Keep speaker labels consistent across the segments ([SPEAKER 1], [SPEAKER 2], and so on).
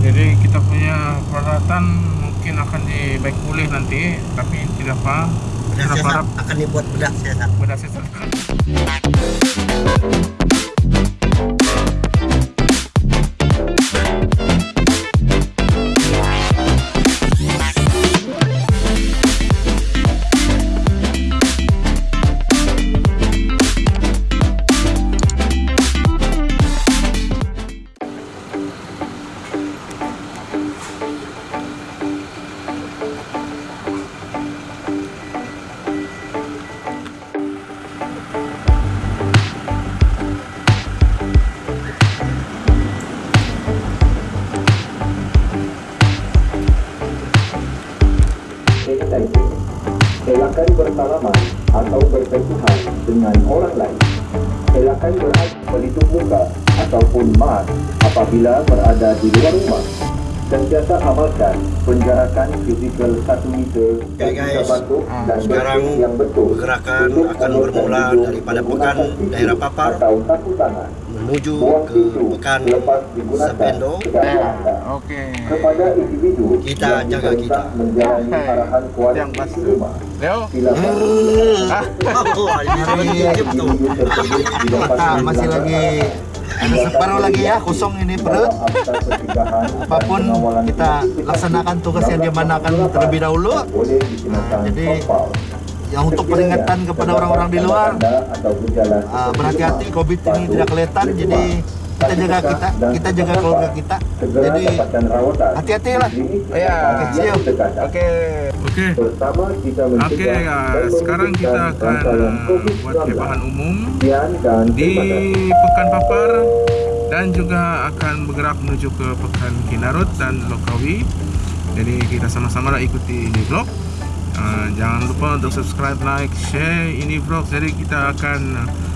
[SPEAKER 1] Jadi kita punya peralatan mungkin akan dibaik pulih nanti tapi tidak apa
[SPEAKER 2] Bedah
[SPEAKER 1] Kita
[SPEAKER 2] siasat
[SPEAKER 1] harap.
[SPEAKER 2] Akan dibuat bedah siasat.
[SPEAKER 3] Sanitizer. Elakkan bersalaman atau bersentuhan dengan orang lain. Elakkan berada pelitup muka ataupun mask apabila berada di luar rumah. Sentiasa amalkan penjarakan fizikal 1 meter
[SPEAKER 2] Okay, guys.
[SPEAKER 3] batuk
[SPEAKER 1] Ah,
[SPEAKER 3] dan
[SPEAKER 2] sekarang
[SPEAKER 3] yang betul.
[SPEAKER 2] pergerakan akan bermula daripada pekan daerah Papar
[SPEAKER 3] atau sapu tangan.
[SPEAKER 2] menuju ke pekan Sabendo.
[SPEAKER 3] anda.
[SPEAKER 1] Okey.
[SPEAKER 3] Kepada individu
[SPEAKER 2] Kita jaga kita.
[SPEAKER 3] menjalani arahan
[SPEAKER 1] Yang pasti.
[SPEAKER 3] di rumah.
[SPEAKER 1] Leo.
[SPEAKER 3] Silakan.
[SPEAKER 2] Oh, ini
[SPEAKER 4] Ah, masih lagi separuh lagi ya kosong ini perut. Apa
[SPEAKER 3] pun
[SPEAKER 4] kita laksanakan tugas yang dimanakan terlebih dahulu.
[SPEAKER 3] dikenakan
[SPEAKER 4] Jadi. Yang untuk peringatan kepada orang-orang di luar, ah, berhati-hati COVID ini tidak kelihatan. Jadi kita jaga kita, kita jaga keluarga kita. Jadi hati-hatilah.
[SPEAKER 1] Ya.
[SPEAKER 4] see you.
[SPEAKER 1] Okey. Okey.
[SPEAKER 3] Bersama kita
[SPEAKER 1] Okey,
[SPEAKER 3] mencegah
[SPEAKER 1] ah,
[SPEAKER 3] dan
[SPEAKER 1] sekarang kita akan
[SPEAKER 3] COVID-19.
[SPEAKER 1] buat kebahan umum di. Pekan Papar dan juga akan bergerak menuju ke Pekan Kinarut dan Lokawi. Jadi kita sama-sama lah ikuti ini vlog. Uh, jangan lupa untuk subscribe, like, share ini vlog. Jadi kita akan uh,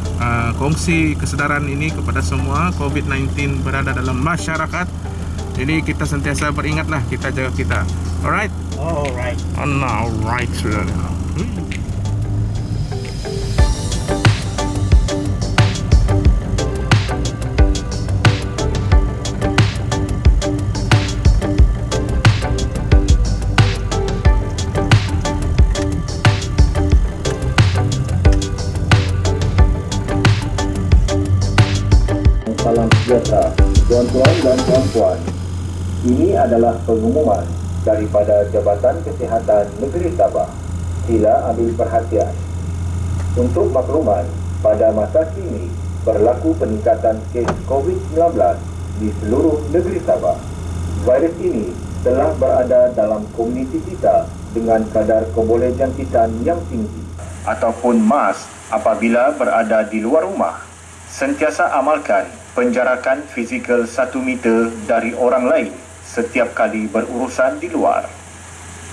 [SPEAKER 1] kongsi kesedaran ini kepada semua COVID-19 berada dalam masyarakat. Jadi kita sentiasa beringatlah kita jaga kita. Alright?
[SPEAKER 2] Alright.
[SPEAKER 1] Oh, no, alright sudah. Hmm.
[SPEAKER 3] Adalah pengumuman daripada Jabatan Kesihatan Negeri Sabah. Sila ambil perhatian. Untuk makluman, pada masa kini berlaku peningkatan kes COVID-19 di seluruh negeri Sabah. Virus ini telah berada dalam komuniti kita dengan kadar kebolehjangkitan yang tinggi ataupun mas apabila berada di luar rumah. Sentiasa amalkan penjarakan fizikal 1 meter dari orang lain setiap kali berurusan di luar.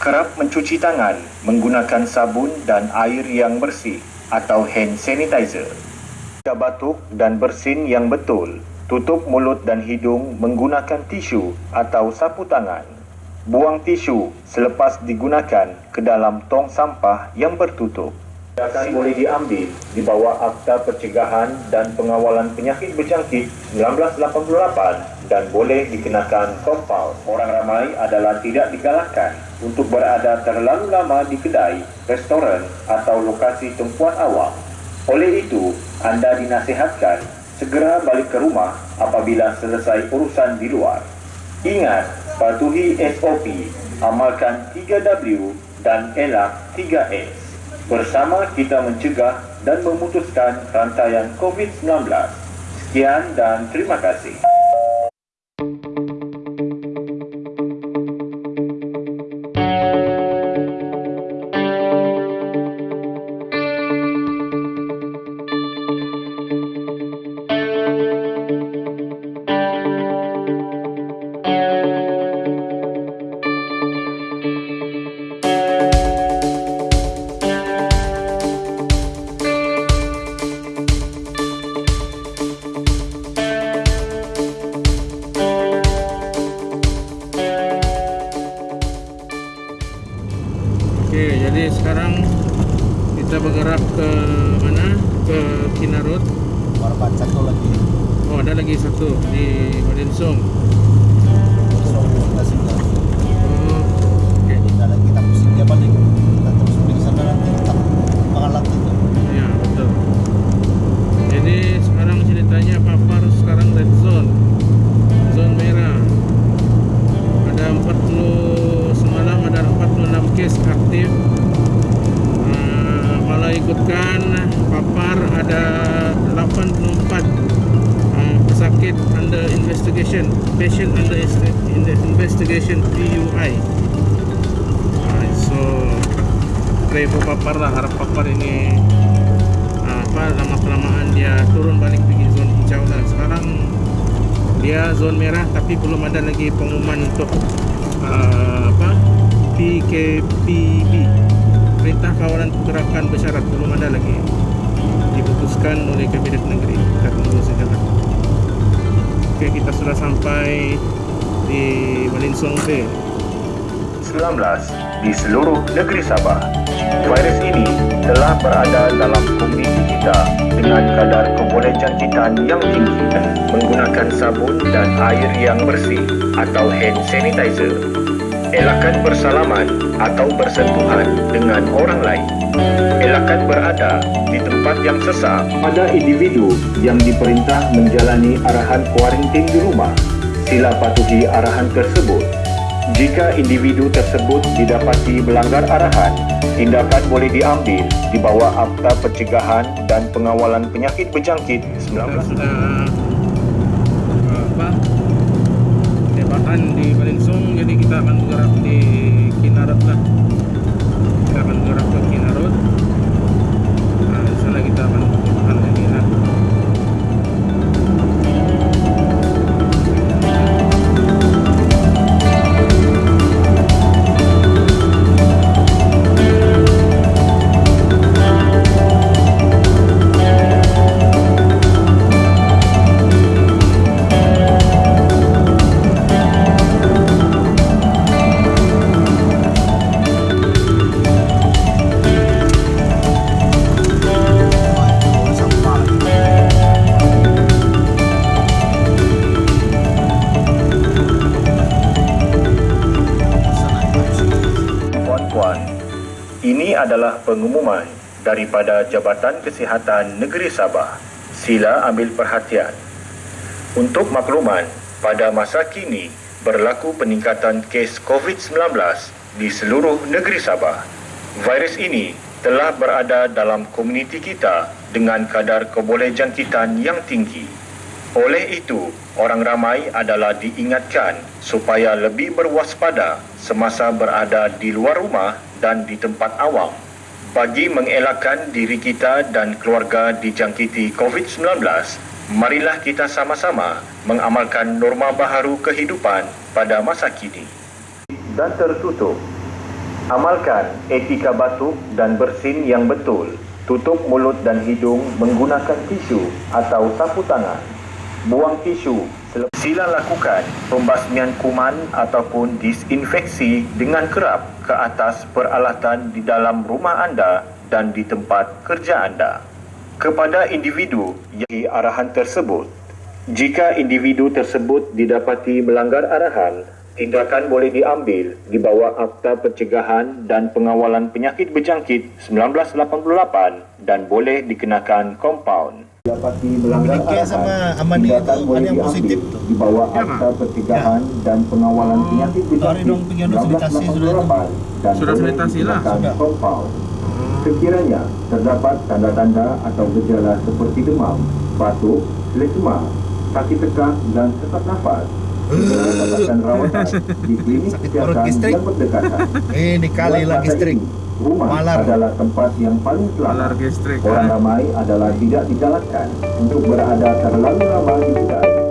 [SPEAKER 3] Kerap mencuci tangan menggunakan sabun dan air yang bersih atau hand sanitizer. Jika batuk dan bersin yang betul, tutup mulut dan hidung menggunakan tisu atau sapu tangan. Buang tisu selepas digunakan ke dalam tong sampah yang bertutup. Tindakan boleh diambil di bawah Akta Pencegahan dan Pengawalan Penyakit Berjangkit 1988 dan boleh dikenakan kompal. Orang ramai adalah tidak digalakkan untuk berada terlalu lama di kedai, restoran atau lokasi tempuan awam. Oleh itu, anda dinasihatkan segera balik ke rumah apabila selesai urusan di luar. Ingat, patuhi SOP, amalkan 3W dan elak 3S. Bersama kita mencegah dan memutuskan rantaian COVID-19. Sekian dan terima kasih.
[SPEAKER 1] jadi sekarang kita bergerak ke mana? Ke Kinarut.
[SPEAKER 4] Korban satu lagi.
[SPEAKER 1] Oh ada lagi satu di Wadensung oh, iya, Jadi sekarang ceritanya Papar sekarang red zone. Patient under is- in the investigation PUI Alright, so pray papar lah harap papar ini ah, apa lama kelamaan dia turun balik pergi zon hijau lah. Sekarang dia zon merah tapi belum ada lagi pengumuman untuk ah, apa PKPB Perintah Kawalan Pergerakan Bersyarat belum ada lagi. Diputuskan oleh Kabinet Negeri. Kita tunggu Okey kita sudah sampai di Malinsong Bay
[SPEAKER 3] 19 di seluruh negeri Sabah. Virus ini telah berada dalam komuniti kita dengan kadar kebolehjangkitan yang tinggi menggunakan sabun dan air yang bersih atau hand sanitizer. Elakkan bersalaman atau bersentuhan dengan orang lain. Elakkan berada di tempat yang sesak. Pada individu yang diperintah menjalani arahan kuarantin di rumah, sila patuhi arahan tersebut. Jika individu tersebut didapati melanggar arahan, tindakan boleh diambil di bawah Akta Pencegahan dan Pengawalan Penyakit Berjangkit
[SPEAKER 1] kita
[SPEAKER 3] 19
[SPEAKER 1] sudah uh, apa tebakan di Malinsong jadi kita akan bergerak di Kinarot lah
[SPEAKER 3] ini adalah pengumuman daripada Jabatan Kesihatan Negeri Sabah. Sila ambil perhatian. Untuk makluman, pada masa kini berlaku peningkatan kes COVID-19 di seluruh negeri Sabah. Virus ini telah berada dalam komuniti kita dengan kadar kebolehjangkitan yang tinggi. Oleh itu, orang ramai adalah diingatkan supaya lebih berwaspada semasa berada di luar rumah dan di tempat awam. Bagi mengelakkan diri kita dan keluarga dijangkiti COVID-19, marilah kita sama-sama mengamalkan norma baharu kehidupan pada masa kini. Dan tertutup. Amalkan etika batuk dan bersin yang betul. Tutup mulut dan hidung menggunakan tisu atau sapu tangan. Buang tisu. Sila lakukan pembasmian kuman ataupun disinfeksi dengan kerap ke atas peralatan di dalam rumah anda dan di tempat kerja anda. Kepada individu yang arahan tersebut, jika individu tersebut didapati melanggar arahan, tindakan boleh diambil di bawah Akta Pencegahan dan Pengawalan Penyakit Berjangkit 1988 dan boleh dikenakan kompaun. Didapati melanggar
[SPEAKER 4] Medicare sama Amani itu ada yang positif tuh.
[SPEAKER 3] di bawah
[SPEAKER 1] Ya,
[SPEAKER 3] Akta Pencegahan dan Pengawalan Penyakit
[SPEAKER 4] Hari
[SPEAKER 3] Berjangkit
[SPEAKER 4] dong pergi anu sanitasi sudah itu.
[SPEAKER 3] 1988 dan
[SPEAKER 1] Sudah
[SPEAKER 3] boleh
[SPEAKER 1] sanitasi lah.
[SPEAKER 4] Sudah.
[SPEAKER 3] kompaun. Sekiranya terdapat tanda-tanda atau gejala seperti demam, batuk, lesma, sakit tekak dan sesak nafas, segera dapatkan rawatan di klinik
[SPEAKER 4] gistrik.
[SPEAKER 3] yang berdekatan.
[SPEAKER 4] Ini kali lagi strik.
[SPEAKER 3] Rumah
[SPEAKER 4] Malar.
[SPEAKER 3] adalah tempat yang paling selamat. Orang
[SPEAKER 1] eh.
[SPEAKER 3] ramai adalah tidak digalakkan untuk berada terlalu lama di kedai.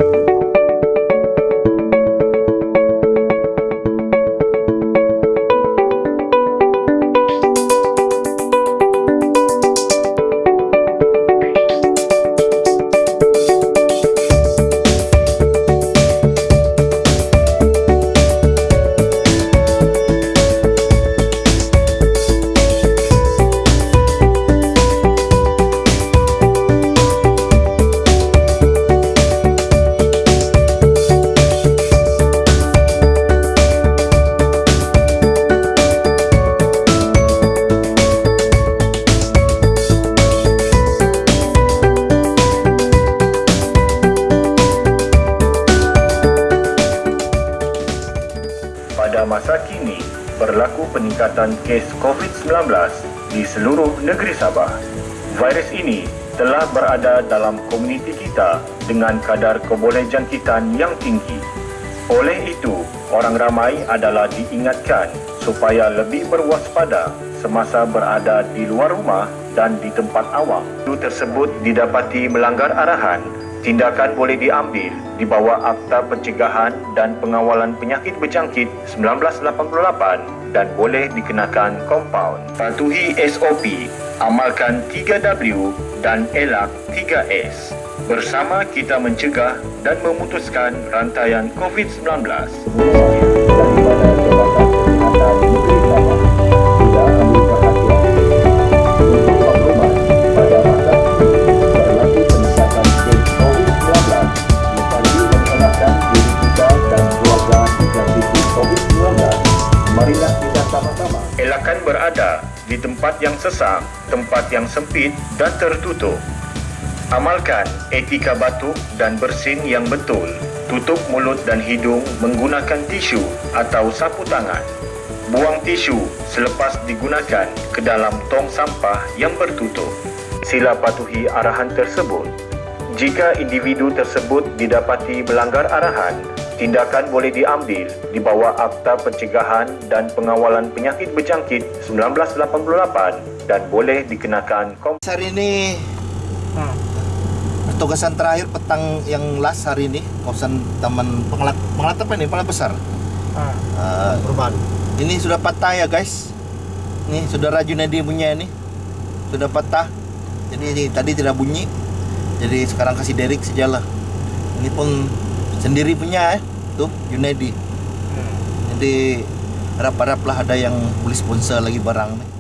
[SPEAKER 3] Berlaku peningkatan kes COVID-19 di seluruh negeri Sabah. Virus ini telah berada dalam komuniti kita dengan kadar kebolehjangkitan yang tinggi. Oleh itu, orang ramai adalah diingatkan supaya lebih berwaspada semasa berada di luar rumah dan di tempat awam. Itu tersebut didapati melanggar arahan, tindakan boleh diambil di bawah Akta Pencegahan dan Pengawalan Penyakit Berjangkit 1988 dan boleh dikenakan kompaun. Patuhi SOP, amalkan 3W dan elak 3S. Bersama kita mencegah dan memutuskan rantaian COVID-19.
[SPEAKER 5] Sesak, tempat yang sempit dan tertutup. Amalkan etika batuk dan bersin yang betul. Tutup mulut dan hidung menggunakan tisu atau sapu tangan. Buang tisu selepas digunakan ke dalam tong sampah yang bertutup. Sila patuhi arahan tersebut. Jika individu tersebut didapati melanggar arahan, tindakan boleh diambil di bawah Akta Pencegahan dan Pengawalan Penyakit Berjangkit 1988 dan boleh dikenakan kom-
[SPEAKER 4] Hari ini Pertugasan terakhir petang yang last hari ini kawasan Taman Pengelat Pengelat apa ini? Pengelat besar. Uh,
[SPEAKER 2] Perubahan.
[SPEAKER 4] ini sudah patah ya guys. Nih saudara Junedi punya ini sudah patah. Jadi ini tadi tidak bunyi. Jadi sekarang kasih Derek sejalah. Ini pun sendiri punya eh. Tuh Junedi. Jadi harap-haraplah ada yang boleh sponsor lagi barang nih.